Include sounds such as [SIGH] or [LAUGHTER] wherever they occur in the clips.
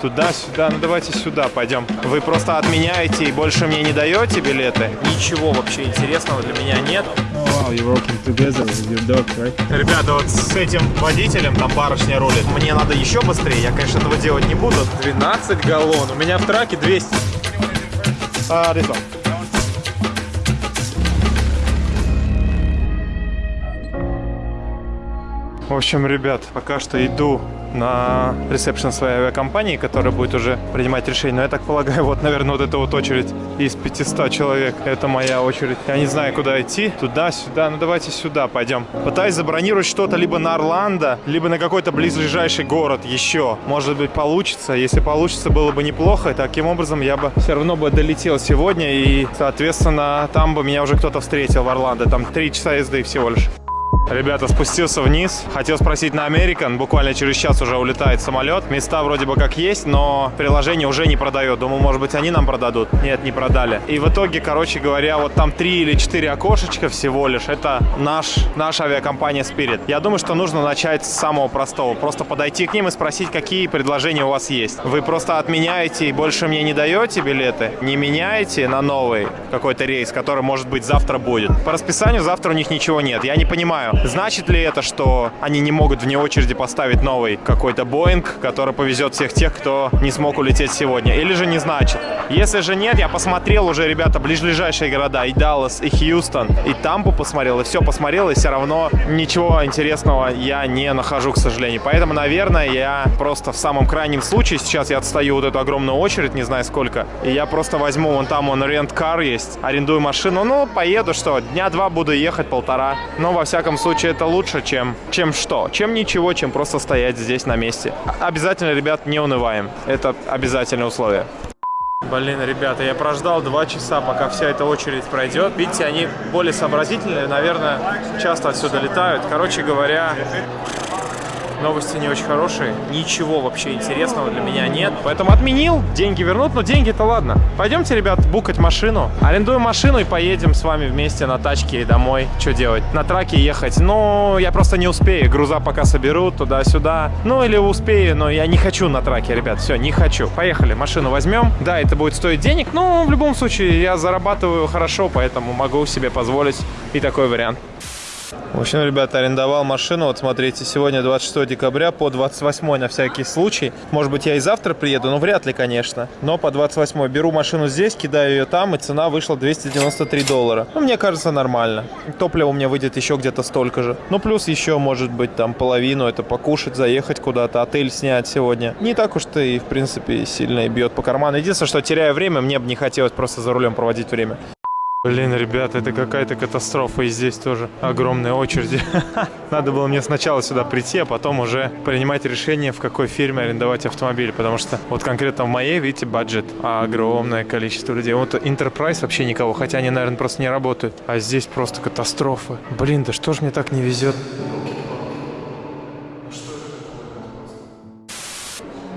Туда-сюда, ну давайте сюда пойдем. Вы просто отменяете и больше мне не даете билеты? Ничего вообще интересного для меня нет. Oh wow, dog, right? Ребята, вот с этим водителем, там барышня рулит, мне надо еще быстрее, я, конечно, этого делать не буду. 12 галлон, у меня в траке 200. А, this В общем, ребят, пока что иду на ресепшн своей авиакомпании, которая будет уже принимать решение. Но я так полагаю, [LAUGHS] вот, наверное, вот эта вот очередь из 500 человек. Это моя очередь. Я не знаю, куда идти. Туда, сюда. Ну, давайте сюда пойдем. Пытаюсь забронировать что-то либо на Орландо, либо на какой-то близлежащий город еще. Может быть, получится. Если получится, было бы неплохо. И таким образом я бы все равно бы долетел сегодня. И, соответственно, там бы меня уже кто-то встретил в Орландо. Там три часа езды всего лишь. Ребята, спустился вниз. Хотел спросить на American. Буквально через час уже улетает самолет. Места вроде бы как есть, но приложение уже не продает. Думаю, может быть, они нам продадут. Нет, не продали. И в итоге, короче говоря, вот там три или четыре окошечка всего лишь. Это наш, наша авиакомпания Spirit. Я думаю, что нужно начать с самого простого. Просто подойти к ним и спросить, какие предложения у вас есть. Вы просто отменяете и больше мне не даете билеты? Не меняете на новый какой-то рейс, который, может быть, завтра будет? По расписанию завтра у них ничего нет. Я не понимаю, Значит ли это, что они не могут вне очереди поставить новый какой-то Боинг, который повезет всех тех, кто не смог улететь сегодня? Или же не значит? Если же нет, я посмотрел уже, ребята, ближайшие города, и Даллас, и Хьюстон, и Тампу посмотрел, и все посмотрел, и все равно ничего интересного я не нахожу, к сожалению. Поэтому, наверное, я просто в самом крайнем случае, сейчас я отстаю вот эту огромную очередь, не знаю сколько, и я просто возьму, вон там он рент-кар есть, арендую машину, ну, поеду, что, дня два буду ехать, полтора. Но, во всяком случае, это лучше, чем, чем что? Чем ничего, чем просто стоять здесь на месте. Обязательно, ребят, не унываем. Это обязательное условие. Блин, ребята, я прождал два часа, пока вся эта очередь пройдет. Видите, они более сообразительные, наверное, часто отсюда летают. Короче говоря, Новости не очень хорошие. Ничего вообще интересного для меня нет. Поэтому отменил. Деньги вернут, но деньги-то ладно. Пойдемте, ребят, букать машину. Арендуем машину и поедем с вами вместе на тачке домой. Что делать? На траке ехать. Ну, я просто не успею. Груза пока соберут туда-сюда. Ну, или успею, но я не хочу на траке, ребят. Все, не хочу. Поехали, машину возьмем. Да, это будет стоить денег, но в любом случае я зарабатываю хорошо, поэтому могу себе позволить и такой вариант. В общем, ребята, арендовал машину. Вот смотрите, сегодня 26 декабря по 28 на всякий случай. Может быть, я и завтра приеду, но вряд ли, конечно. Но по 28 беру машину здесь, кидаю ее там, и цена вышла 293 доллара. Ну, мне кажется, нормально. Топливо у меня выйдет еще где-то столько же. Ну, плюс еще, может быть, там половину. Это покушать, заехать куда-то, отель снять сегодня. Не так уж-то и, в принципе, сильно и бьет по карману. Единственное, что теряю время, мне бы не хотелось просто за рулем проводить время. Блин, ребята, это какая-то катастрофа. И здесь тоже огромные очереди. [LAUGHS] Надо было мне сначала сюда прийти, а потом уже принимать решение, в какой фирме арендовать автомобиль. Потому что вот конкретно в моей, видите, бюджет. огромное количество людей. Вот Enterprise вообще никого, хотя они, наверное, просто не работают. А здесь просто катастрофа. Блин, да что ж мне так не везет?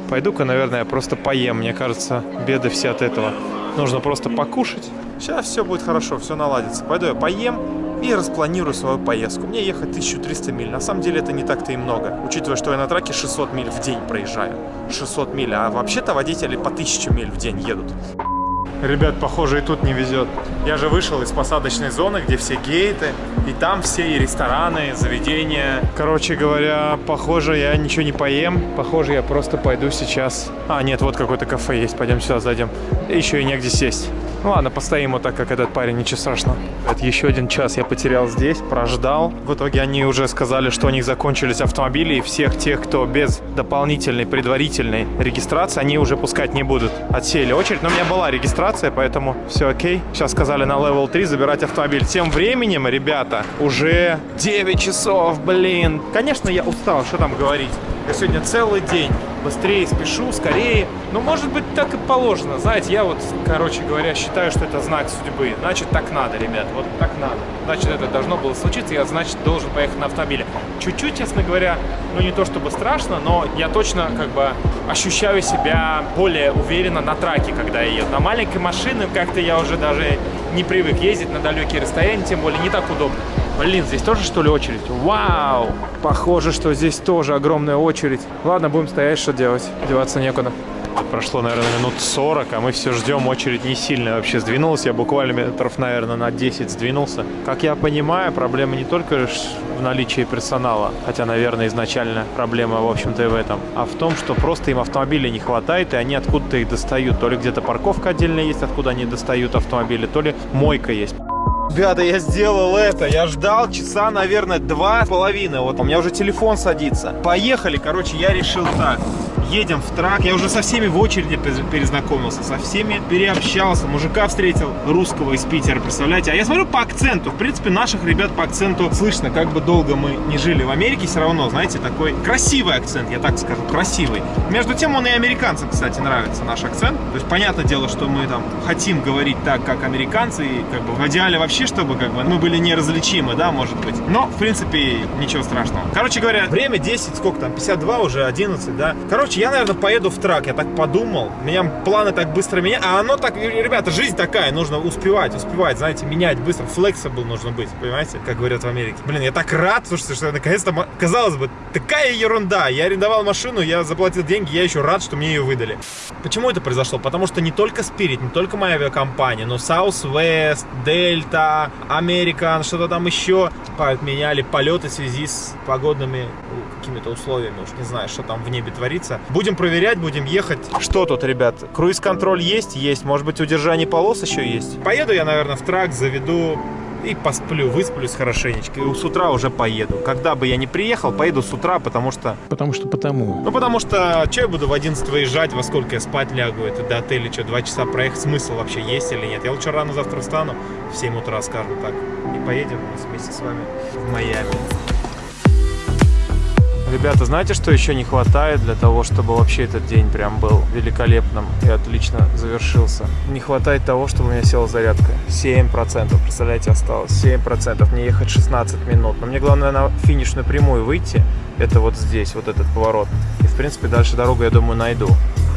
Пойду-ка, наверное, просто поем. Мне кажется, беды все от этого. Нужно просто покушать Сейчас все будет хорошо, все наладится. Пойду я поем и распланирую свою поездку. Мне ехать 1300 миль. На самом деле это не так-то и много. Учитывая, что я на траке 600 миль в день проезжаю. 600 миль. А вообще-то водители по 1000 миль в день едут. Ребят, похоже, и тут не везет. Я же вышел из посадочной зоны, где все гейты, и там все и рестораны, заведения. Короче говоря, похоже, я ничего не поем. Похоже, я просто пойду сейчас. А, нет, вот какое-то кафе есть. Пойдем сюда зайдем. Еще и негде сесть. Ну ладно, постоим вот так, как этот парень, ничего страшного. Это еще один час я потерял здесь, прождал. В итоге они уже сказали, что у них закончились автомобили, и всех тех, кто без дополнительной предварительной регистрации, они уже пускать не будут. Отсеяли очередь, но у меня была регистрация, поэтому все окей. Сейчас сказали на level 3 забирать автомобиль. Тем временем, ребята, уже 9 часов, блин. Конечно, я устал, что там говорить. Я сегодня целый день быстрее спешу, скорее. Но может быть так и положено. Знаете, я вот, короче говоря, считаю, что это знак судьбы. Значит, так надо, ребят, вот так надо. Значит, это должно было случиться, я, значит, должен поехать на автомобиле. Чуть-чуть, честно говоря, ну не то чтобы страшно, но я точно как бы ощущаю себя более уверенно на траке, когда я еду. На маленькой машине как-то я уже даже не привык ездить на далекие расстояния, тем более не так удобно. Блин, здесь тоже, что ли, очередь? Вау! Похоже, что здесь тоже огромная очередь. Ладно, будем стоять, что делать. Деваться некуда. Прошло, наверное, минут 40, а мы все ждем. Очередь не сильно вообще сдвинулась. Я буквально метров, наверное, на 10 сдвинулся. Как я понимаю, проблема не только в наличии персонала, хотя, наверное, изначально проблема, в общем-то, и в этом, а в том, что просто им автомобилей не хватает, и они откуда-то их достают. То ли где-то парковка отдельная есть, откуда они достают автомобили, то ли мойка есть. Ребята, я сделал это. Я ждал часа, наверное, два с половиной. Вот у меня уже телефон садится. Поехали. Короче, я решил так едем в трак. Я уже со всеми в очереди перезнакомился, со всеми переобщался. Мужика встретил русского из Питера, представляете? А я смотрю по акценту. В принципе, наших ребят по акценту слышно. Как бы долго мы не жили в Америке, все равно, знаете, такой красивый акцент, я так скажу, красивый. Между тем, он и американцам, кстати, нравится наш акцент. То есть, понятное дело, что мы там хотим говорить так, как американцы, и как бы в идеале вообще, чтобы как бы мы были неразличимы, да, может быть. Но, в принципе, ничего страшного. Короче говоря, время 10, сколько там, 52 уже, 11, да. Короче, я, наверное, поеду в трак, я так подумал. У меня планы так быстро меняют. А оно так, ребята, жизнь такая, нужно успевать, успевать, знаете, менять быстро. Flexible нужно быть, понимаете, как говорят в Америке. Блин, я так рад, слушайте, что наконец-то, казалось бы, такая ерунда. Я арендовал машину, я заплатил деньги, я еще рад, что мне ее выдали. Почему это произошло? Потому что не только Spirit, не только моя авиакомпания, но Southwest, Delta, American, что-то там еще отменяли полеты в связи с погодными какими-то условиями, уж не знаю, что там в небе творится. Будем проверять, будем ехать. Что тут, ребят? Круиз-контроль есть? Есть. Может быть, удержание полос еще есть? Поеду я, наверное, в трак, заведу и посплю, высплюсь хорошенечко. И с утра уже поеду. Когда бы я не приехал, поеду с утра, потому что... Потому что потому. Ну, потому что, что я буду в 11 выезжать, во сколько я спать лягу, это до отеля, что, два часа проехать, смысл вообще есть или нет? Я лучше рано завтра встану, в 7 утра, скажем так, и поедем вместе с вами в Майами. Ребята, знаете, что еще не хватает для того, чтобы вообще этот день прям был великолепным и отлично завершился? Не хватает того, чтобы у меня села зарядка. 7%, представляете, осталось. 7%, мне ехать 16 минут. Но мне главное на финишную прямую выйти. Это вот здесь, вот этот поворот. И, в принципе, дальше дорогу, я думаю, найду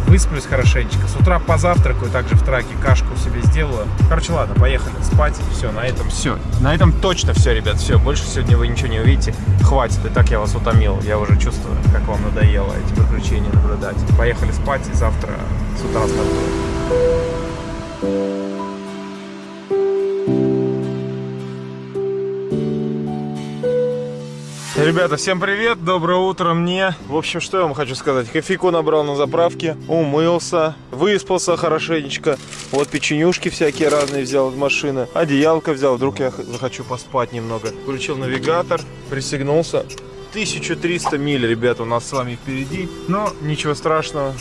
высплюсь хорошенечко. С утра позавтракаю, также в траке кашку себе сделаю. Короче, ладно, поехали спать. Все, на этом все. На этом точно все, ребят, все. Больше сегодня вы ничего не увидите. Хватит, и так я вас утомил. Я уже чувствую, как вам надоело эти приключения наблюдать. Поехали спать, и завтра с утра стартуем. Ребята, всем привет, доброе утро мне. В общем, что я вам хочу сказать. Кофейку набрал на заправке, умылся, выспался хорошенечко. Вот печенюшки всякие разные взял из машины. Одеялко взял, вдруг я захочу поспать немного. Включил навигатор, пристегнулся. 1300 миль, ребята, у нас с вами впереди. Но ничего страшного.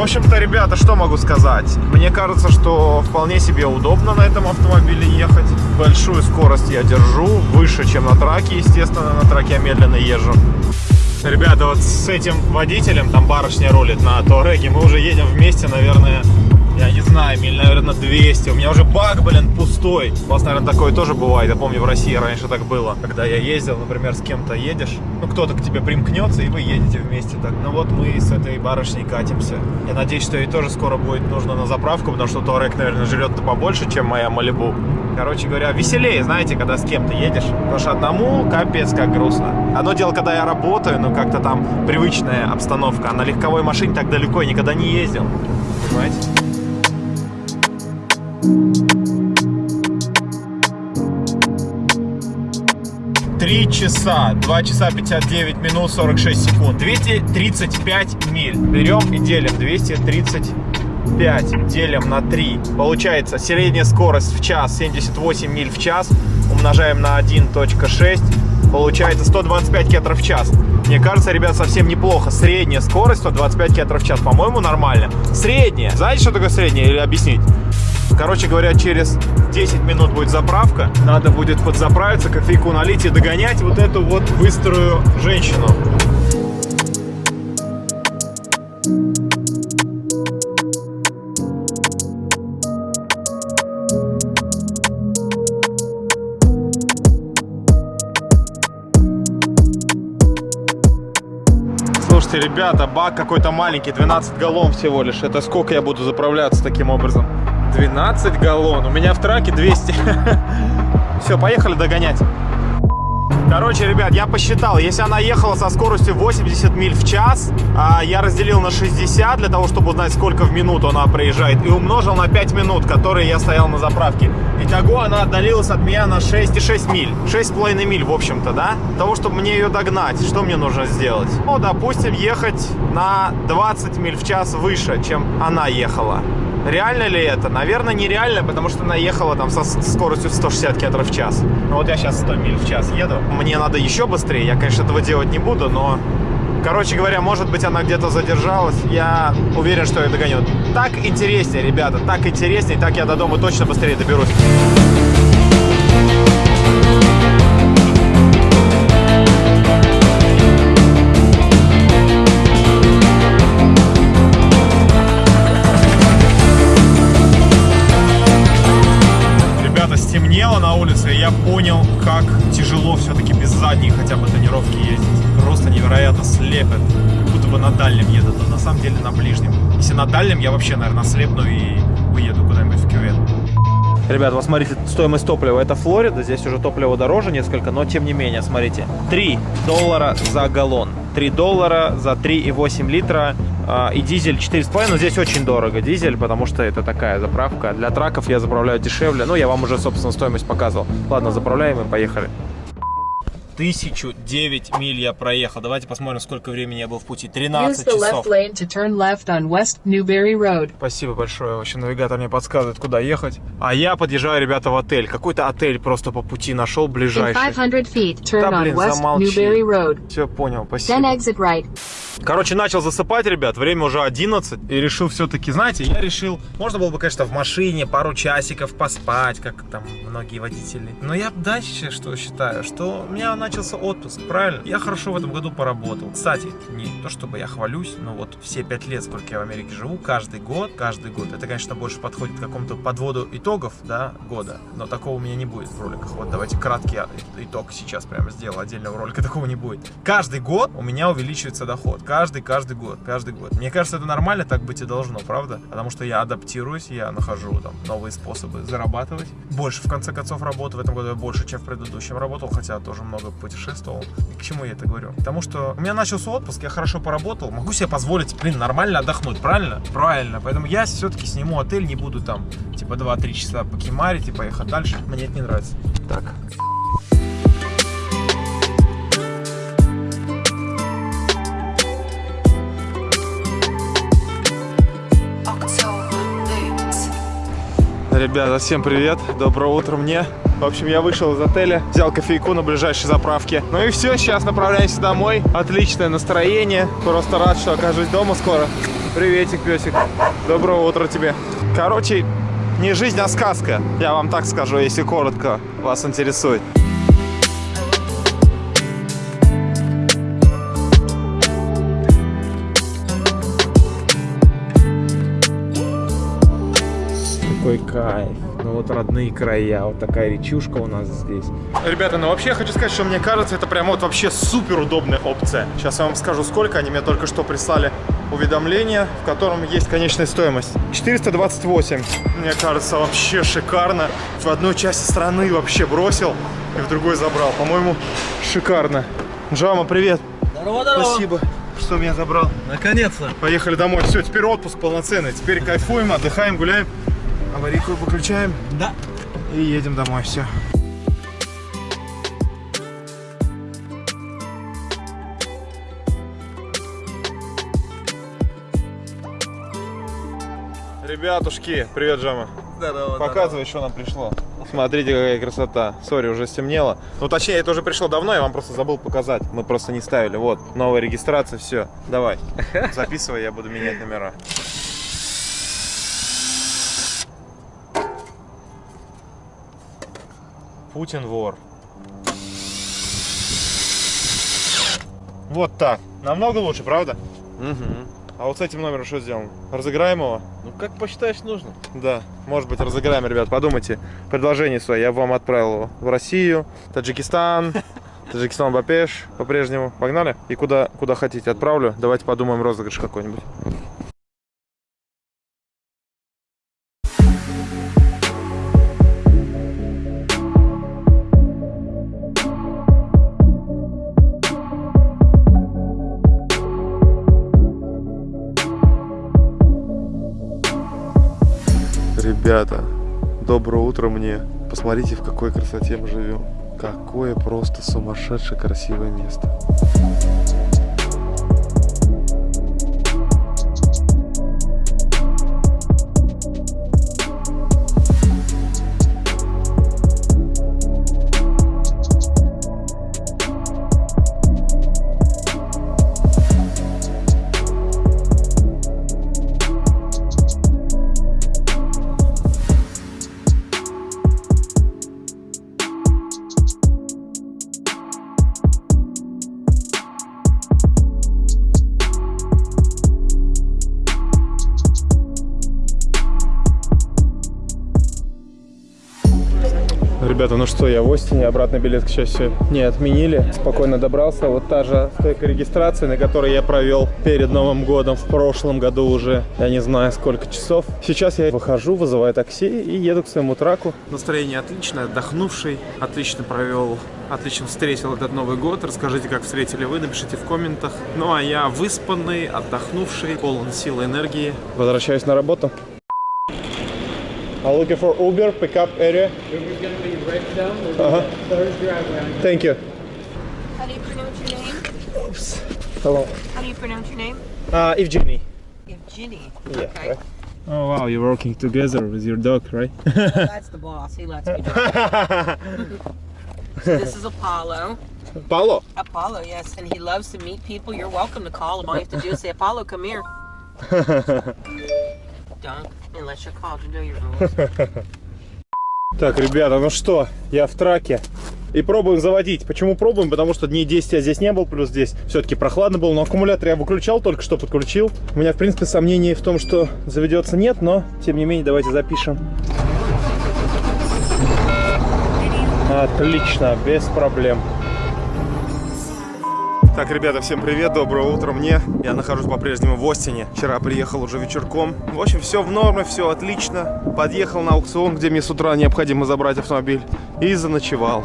В общем-то, ребята, что могу сказать? Мне кажется, что вполне себе удобно на этом автомобиле ехать. Большую скорость я держу, выше, чем на траке, естественно, на траке я медленно езжу. Ребята, вот с этим водителем, там барышня рулит на Туареге, мы уже едем вместе, наверное, я не знаю, миль, наверное, 200. У меня уже бак, блин, пустой. У вас, наверное, такое тоже бывает. Я помню, в России раньше так было. Когда я ездил, например, с кем-то едешь, ну, кто-то к тебе примкнется, и вы едете вместе так. Ну, вот мы с этой барышней катимся. Я надеюсь, что ей тоже скоро будет нужно на заправку, потому что Туарек, наверное, жрет-то побольше, чем моя Малибу. Короче говоря, веселее, знаете, когда с кем-то едешь. Потому что одному капец как грустно. Одно дело, когда я работаю, ну, как-то там привычная обстановка. А на легковой машине так далеко я никогда не ездил. Понимаете? Три часа, 2 часа 59 минут 46 секунд, 235 миль. Берем и делим 235 делим на 3. Получается средняя скорость в час 78 миль в час. Умножаем на 1.6. Получается 125 км в час. Мне кажется, ребят, совсем неплохо. Средняя скорость 125 км в час, по-моему, нормально. Средняя. Знаете, что такое средняя? Или объяснить? Короче говоря, через 10 минут будет заправка. Надо будет подзаправиться, кофейку налить и догонять вот эту вот быструю женщину. Слушайте, ребята, бак какой-то маленький, 12 галлон всего лишь. Это сколько я буду заправляться таким образом? 12 галлон. У меня в траке 200. [LAUGHS] Все, поехали догонять. Короче, ребят, я посчитал, если она ехала со скоростью 80 миль в час, а я разделил на 60 для того, чтобы узнать, сколько в минуту она проезжает, и умножил на 5 минут, которые я стоял на заправке. Итого она отдалилась от меня на 6,6 миль. 6,5 миль, в общем-то, да? Для того, чтобы мне ее догнать, что мне нужно сделать? Ну, допустим, ехать на 20 миль в час выше, чем она ехала. Реально ли это? Наверное, нереально, потому что она ехала там со скоростью 160 км в час. Ну вот я сейчас 100 миль в час еду. Мне надо еще быстрее. Я, конечно, этого делать не буду, но... Короче говоря, может быть, она где-то задержалась. Я уверен, что ее догоню. Так интереснее, ребята, так интереснее. Так я до дома точно быстрее доберусь. Понял, как тяжело все-таки без задней хотя бы тонировки ездить. Просто невероятно слепит. Как будто бы на дальнем едут, а на самом деле на ближнем. Если на дальнем, я вообще, наверное, слепну и уеду куда-нибудь в кювет. Ребят, вот смотрите, стоимость топлива. Это Флорида, здесь уже топливо дороже несколько, но тем не менее, смотрите. 3 доллара за галлон. 3 доллара за 3,8 литра. А, И дизель 4,5, но здесь очень дорого дизель, потому что это такая заправка. Для траков я заправляю дешевле. Ну, я вам уже, собственно, стоимость показывал. Ладно, заправляем и поехали. 1009 миль я проехал. Давайте посмотрим, сколько времени я был в пути. Use 13 the часов. Спасибо большое. Вообще навигатор мне подсказывает, куда ехать. А я подъезжаю, ребята, в отель. Какой-то отель просто по пути нашел ближайший. 500 feet, turn Да, блин, замолчи. Все понял, Then спасибо. exit right. Короче, начал засыпать, ребят. Время уже 11. И решил все-таки, знаете, я решил, можно было бы, конечно, в машине пару часиков поспать, как там многие водители. Но я дальше что считаю, что у меня начался отпуск, правильно? Я хорошо в этом году поработал. Кстати, не то чтобы я хвалюсь, но вот все пять лет, сколько я в Америке живу, каждый год, каждый год, это, конечно, больше подходит к какому-то подводу итогов, да, года. Но такого у меня не будет в роликах. Вот давайте краткий итог сейчас прямо сделал. Отдельного ролика [LAUGHS] такого не будет. Каждый год у меня увеличивается доход. Каждый, каждый год, каждый год. Мне кажется, это нормально, так быть и должно, правда? Потому что я адаптируюсь, я нахожу там новые способы зарабатывать. Больше, в конце концов, работы в этом году я больше, чем в предыдущем работал, хотя тоже много путешествовал. И к чему я это говорю? Потому что у меня начался отпуск, я хорошо поработал, могу себе позволить, блин, нормально отдохнуть, правильно? Правильно. Поэтому я все-таки сниму отель, не буду там, типа, 2-3 часа покемарить и поехать дальше. Мне это не нравится. Так. Ребята, всем привет, доброе утро мне. В общем, я вышел из отеля, взял кофейку на ближайшей заправке. Ну и все, сейчас направляемся домой. Отличное настроение, просто рад, что окажусь дома скоро. Приветик, песик. Доброе утро тебе. Короче, не жизнь, а сказка. Я вам так скажу, если коротко вас интересует. Какой кайф. Ну вот родные края, вот такая речушка у нас здесь. Ребята, ну вообще я хочу сказать, что мне кажется, это прям вот вообще супер удобная опция. Сейчас я вам скажу сколько, они мне только что прислали уведомление, в котором есть конечная стоимость. 428. Мне кажется, вообще шикарно. В одной части страны вообще бросил и в другой забрал. По-моему, шикарно. Джама, привет. Здорово, здорово. Спасибо, что меня забрал. Наконец-то. Поехали домой. Все, теперь отпуск полноценный. Теперь кайфуем, отдыхаем, гуляем. Аварийку выключаем Да. и едем домой. Все. Ребятушки, привет, Джама. Здорово. Показывай, что нам пришло. Смотрите, какая красота. Сори, уже стемнело. Ну, точнее, это уже пришло давно, я вам просто забыл показать. Мы просто не ставили. Вот, новая регистрация, все. Давай, [LAUGHS] записывай, я буду менять номера. Путин вор. Вот так. Намного лучше, правда? Угу. А вот с этим номером что сделано? Разыграем его? Ну как посчитаешь нужно? Да, может быть, разыграем, ребят. Подумайте. Предложение свое я вам отправил его в Россию, Таджикистан, [LAUGHS] Таджикистан Бапеш по-прежнему. Погнали? И куда, куда хотите отправлю. Давайте подумаем розыгрыш какой-нибудь. Утро мне. Посмотрите, в какой красоте мы живем. Какое просто сумасшедшее красивое место. Ребята, ну что, я в Остине, обратный билет, к счастью, не отменили. Спокойно добрался. Вот та же стойка регистрации, на которой я провел перед Новым годом в прошлом году уже, я не знаю, сколько часов. Сейчас я выхожу, вызываю такси и еду к своему траку. Настроение отличное, отдохнувший, отлично провел, отлично встретил этот Новый год. Расскажите, как встретили вы, напишите в комментах. Ну а я выспанный, отдохнувший, полон сил и энергии. Возвращаюсь на работу. I'm looking for Uber pickup area. Uber's gonna be right down the Uh-huh. third driveway. Thank you. How do you pronounce your name? Oops. Hello. How do you pronounce your name? Uh, Evgeny. Evgeny. Yeah, Okay. right. Oh wow, you're working together with your dog, right? [LAUGHS] That's the boss. He lets me drive. [LAUGHS] So this is Apollo. Apollo. Apollo, yes, and he loves to meet people. You're welcome to call him. All you have to do is say, Apollo, come here. [LAUGHS] Так, ребята, ну что, я в траке. И пробуем заводить. Почему пробуем? Потому что дней 10 я здесь не был, плюс здесь все-таки прохладно было. Но аккумулятор я выключал, только что подключил. У меня, в принципе, сомнений в том, что заведется нет, но, тем не менее, давайте запишем. Отлично, без проблем. Так, ребята, всем привет, доброе утро мне. Я нахожусь по-прежнему в Остине. Вчера приехал уже вечерком. В общем, все в норме, все отлично. Подъехал на аукцион, где мне с утра необходимо забрать автомобиль. И заночевал.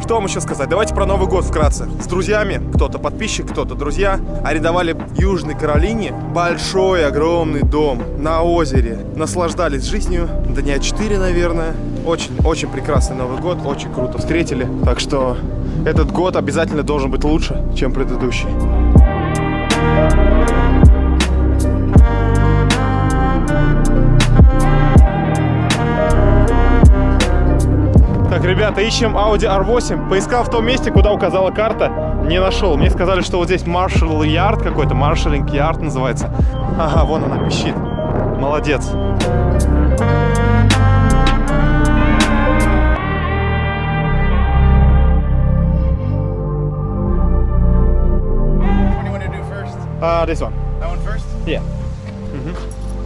Что вам еще сказать? Давайте про Новый год вкратце. С друзьями, кто-то подписчик, кто-то друзья, арендовали в Южной Каролине большой, огромный дом на озере. Наслаждались жизнью, дня 4, наверное. Очень, очень прекрасный Новый год, очень круто встретили. Так что этот год обязательно должен быть лучше, чем предыдущий. Так, ребята, ищем Audi R8. Поискал в том месте, куда указала карта, не нашел. Мне сказали, что вот здесь Marshall Yard какой-то, Marshalling Yard называется. Ага, вон она пищит. Молодец. What Uh, this one. That one first? Yeah.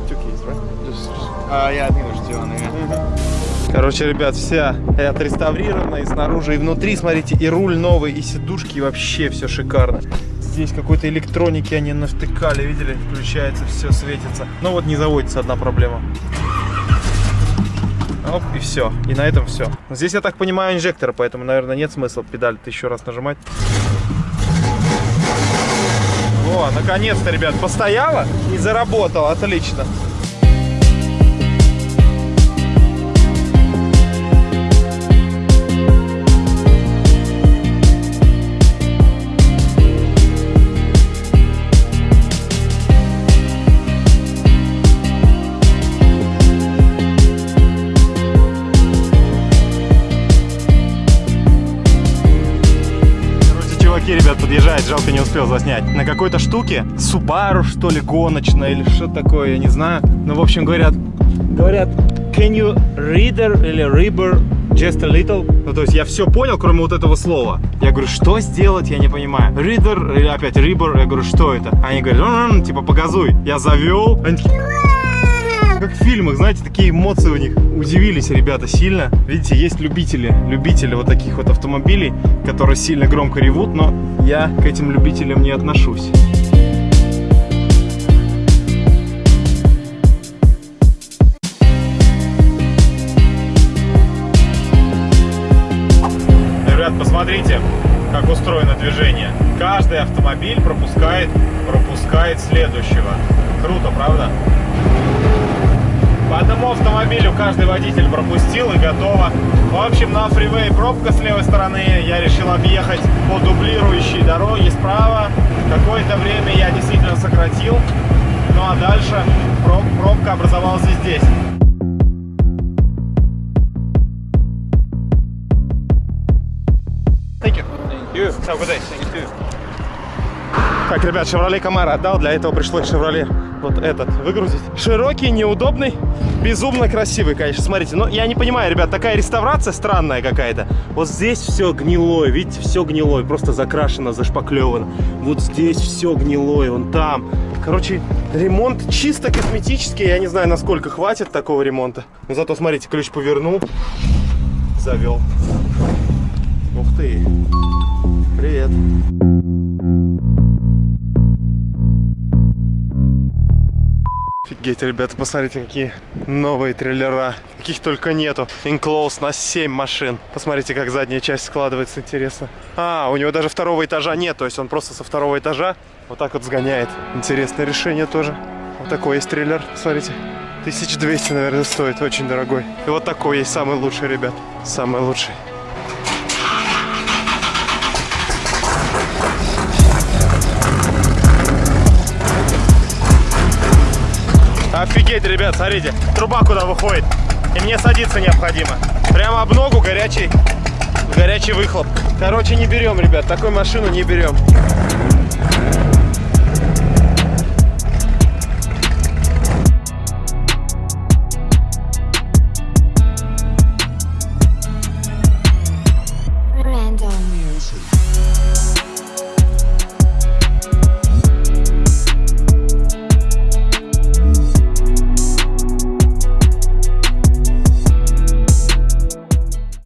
Two keys, right? Just. Uh, yeah, I think there's two on there. Короче, ребят, вся отреставрирована и снаружи, и внутри, смотрите, и руль новый, и сидушки, и вообще все шикарно. Здесь какой-то электроники они навтыкали, видели? Включается, все светится. Но вот не заводится одна проблема. Оп, и все. И на этом все. Здесь, я так понимаю, инжектор, поэтому, наверное, нет смысла педаль еще раз нажимать. О, наконец-то, ребят, постояла и заработала. Отлично. Чуваки, ребят, подъезжает, жалко не успел заснять. На какой-то штуке, Subaru, что ли, гоночная или что такое, я не знаю. Ну, в общем, говорят, говорят, can you reader или ribber just a little? Ну, то есть я все понял, кроме вот этого слова. Я говорю, что сделать, я не понимаю. Reader или опять ribber, я говорю, что это? Они говорят, ну, типа, погазуй. Я завел, они такие, как в фильмах, знаете, такие эмоции у них. Удивились ребята сильно. Видите, есть любители, любители вот таких вот автомобилей, которые сильно громко ревут, но я к этим любителям не отношусь. Ребят, посмотрите, как устроено движение. Каждый автомобиль пропускает, пропускает следующего. Круто, правда? Автомобилю каждый водитель пропустил и готово. В общем, на фривей пробка с левой стороны. Я решил объехать по дублирующей дороге справа. Какое-то время я действительно сократил. Ну а дальше проб- пробка образовалась здесь. Thank you. Thank you. Have a good day. Thank you. Так, ребят, Chevrolet Camaro отдал, для этого пришлось Chevrolet вот этот выгрузить. Широкий, неудобный, безумно красивый, конечно, смотрите. Но я не понимаю, ребят, такая реставрация странная какая-то. Вот здесь все гнилое, видите, все гнилое, просто закрашено, зашпаклевано. Вот здесь все гнилое, вон там. Короче, ремонт чисто косметический, я не знаю, насколько хватит такого ремонта. Но зато, смотрите, ключ повернул, завел. Ух ты, привет. Офигеть, ребята, посмотрите, какие новые трейлера. Каких только нету. Enclosed на 7 машин. Посмотрите, как задняя часть складывается, интересно. А, у него даже второго этажа нет, то есть он просто со второго этажа вот так вот сгоняет. Интересное решение тоже. Вот такой есть трейлер, смотрите. 1200, наверное, стоит, очень дорогой. И вот такой есть, самый лучший, ребят. Самый лучший. Офигеть, ребят, смотрите, труба куда выходит. И мне садиться необходимо. Прямо об ногу горячий, горячий выхлоп. Короче, не берем, ребят, такую машину не берем.